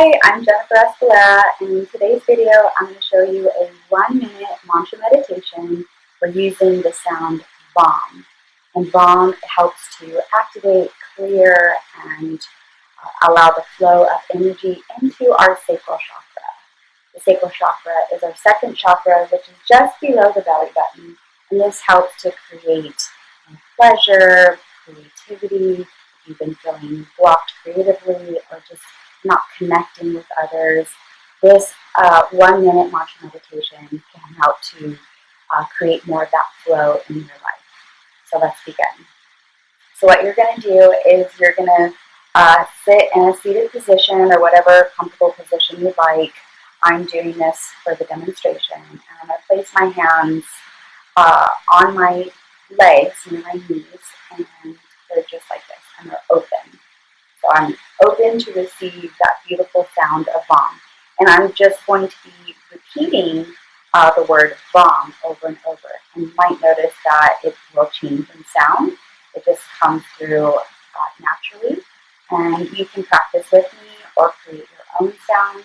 Hi, I'm Jennifer Escalera, and in today's video, I'm going to show you a one-minute mantra meditation for using the sound VAM. And VAM helps to activate, clear, and uh, allow the flow of energy into our sacral chakra. The sacral chakra is our second chakra, which is just below the belly button, and this helps to create pleasure, creativity, if you've been feeling blocked creatively, or just not connecting with others. This uh, one minute mantra meditation can help to uh, create more of that flow in your life. So let's begin. So what you're going to do is you're going to uh, sit in a seated position or whatever comfortable position you like. I'm doing this for the demonstration. And I'm going to place my hands uh, on my legs, near my knees, and they're just like this, and they're open. So I'm open to receive that beautiful sound of VAM. And I'm just going to be repeating uh, the word VAM over and over. And you might notice that it will change in sound. It just comes through uh, naturally. And you can practice with me or create your own sound.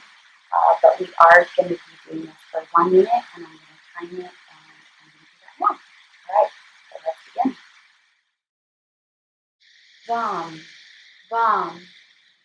Uh, but we are going to be doing this for one minute, and I'm going to time it, and I'm. All right, let's begin.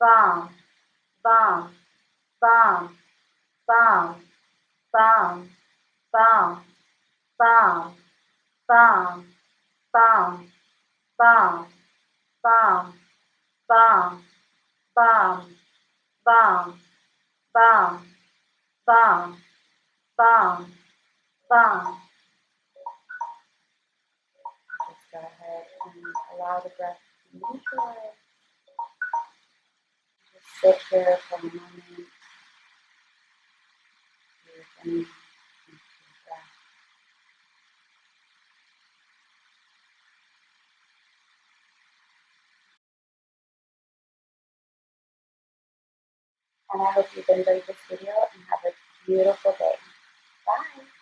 bum, bum, bum, bum, bum, bum, bum, bum, bum, bum, bum, bum, bum, bum, bum, bum, bum, bum. Just go ahead and allow the breath to neutralize. Sit here for a moment. And I hope you've enjoyed this video and have a beautiful day. Bye.